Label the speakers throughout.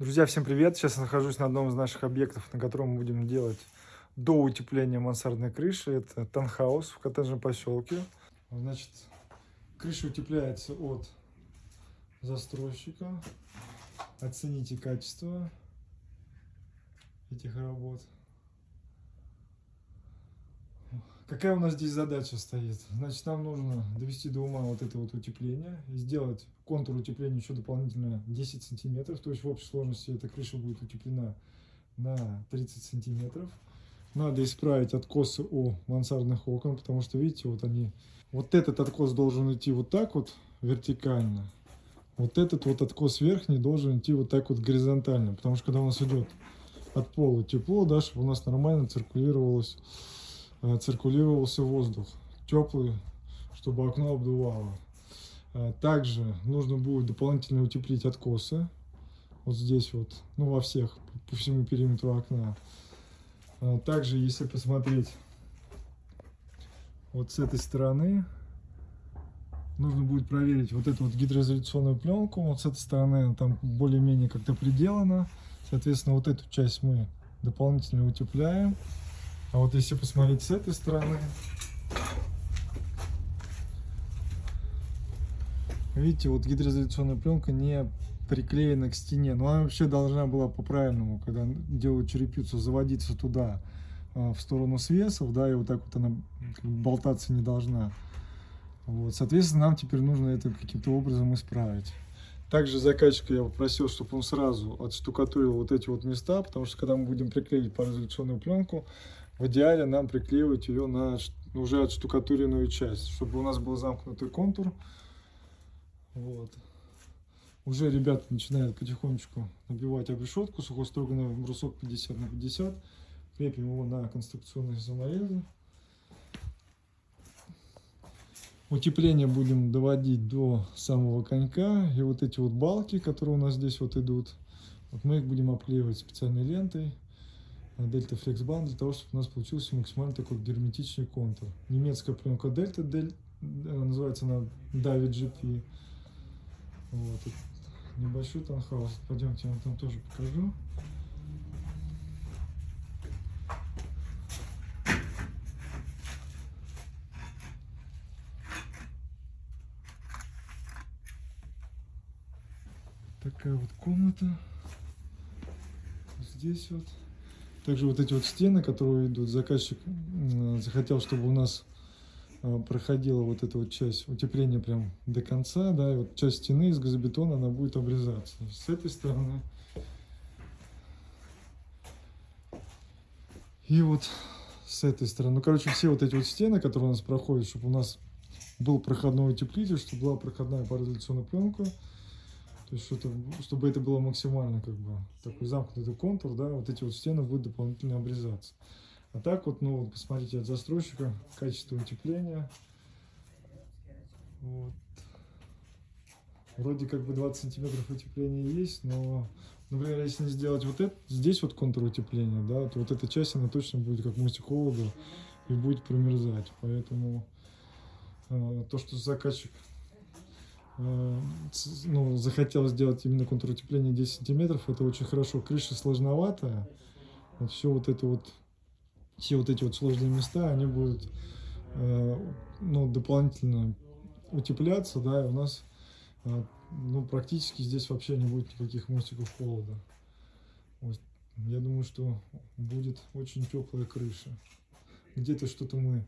Speaker 1: Друзья, всем привет! Сейчас я нахожусь на одном из наших объектов, на котором мы будем делать до утепления мансардной крыши. Это танхаус в коттеджном поселке. Значит, крыша утепляется от застройщика. Оцените качество этих работ. Какая у нас здесь задача стоит? Значит, нам нужно довести до ума вот это вот утепление и сделать контур утепления еще дополнительно 10 сантиметров. То есть в общей сложности эта крыша будет утеплена на 30 сантиметров. Надо исправить откосы у мансардных окон, потому что, видите, вот они... Вот этот откос должен идти вот так вот вертикально. Вот этот вот откос верхний должен идти вот так вот горизонтально. Потому что когда у нас идет от пола тепло, да, чтобы у нас нормально циркулировалось циркулировался воздух теплый, чтобы окно обдувало. Э, также нужно будет дополнительно утеплить откосы. Вот здесь вот, ну во всех, по всему периметру окна. Э, также, если посмотреть вот с этой стороны, нужно будет проверить вот эту вот гидроизоляционную пленку. Вот с этой стороны там более-менее как-то приделано. Соответственно, вот эту часть мы дополнительно утепляем. А вот если посмотреть с этой стороны, видите, вот гидроизоляционная пленка не приклеена к стене. Но она вообще должна была по-правильному, когда делают черепицу, заводиться туда, а, в сторону свесов, да, и вот так вот она болтаться не должна. Вот, соответственно, нам теперь нужно это каким-то образом исправить. Также заказчика я попросил, чтобы он сразу отштукатурил вот эти вот места, потому что когда мы будем приклеить пароизоляционную пленку, в идеале нам приклеивать ее на уже отштукатуренную часть, чтобы у нас был замкнутый контур. Вот. Уже ребята начинают потихонечку набивать обрешетку, сухостроганный брусок 50 на 50. Крепим его на конструкционные саморезы. Утепление будем доводить до самого конька. И вот эти вот балки, которые у нас здесь вот идут, вот мы их будем обклеивать специальной лентой. Дельта Flex Band для того, чтобы у нас получился максимально такой герметичный контур. Немецкая пленка Дельта, Дель, называется она David GP. Вот. Небольшой танхаус. Пойдемте, я вам там тоже покажу. Такая вот комната. Здесь вот. Также вот эти вот стены, которые идут, заказчик захотел, чтобы у нас а, проходила вот эта вот часть утепления прям до конца, да, и вот часть стены из газобетона, она будет обрезаться. С этой стороны. И вот с этой стороны. Ну, короче, все вот эти вот стены, которые у нас проходят, чтобы у нас был проходной утеплитель, чтобы была проходная пароизоляционная пленка. То есть, что чтобы это было максимально как бы такой замкнутый контур, да, вот эти вот стены будут дополнительно обрезаться. А так вот, ну вот, посмотрите от застройщика, качество утепления. Вот. Вроде как бы 20 сантиметров утепления есть, но, например, если не сделать вот это, здесь вот контур утепления, да, то вот эта часть, она точно будет как мостик холода и будет промерзать. Поэтому э, то, что заказчик ну, захотел сделать именно контур утепления 10 сантиметров, это очень хорошо. Крыша сложноватая, вот все вот это вот, все вот эти вот сложные места, они будут э, ну, дополнительно утепляться, да, и у нас э, ну, практически здесь вообще не будет никаких мостиков холода. Вот. Я думаю, что будет очень теплая крыша. Где-то что-то мы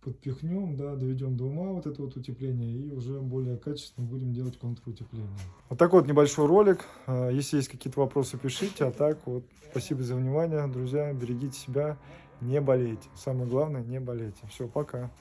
Speaker 1: подпихнем, да, доведем до ума вот это вот утепление и уже более качественно будем делать контрутепление. Вот такой вот небольшой ролик. А, если есть какие-то вопросы, пишите. А так вот, спасибо за внимание, друзья. Берегите себя, не болейте. Самое главное, не болейте. Все, пока.